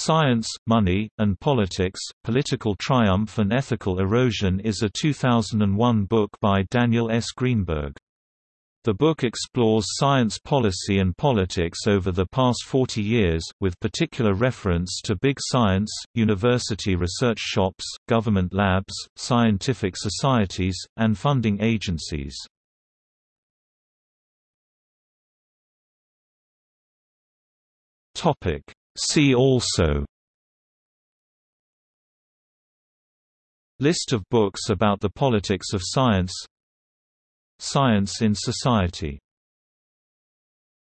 Science, Money, and Politics, Political Triumph and Ethical Erosion is a 2001 book by Daniel S. Greenberg. The book explores science policy and politics over the past 40 years, with particular reference to big science, university research shops, government labs, scientific societies, and funding agencies. See also. List of books about the politics of science. Science in society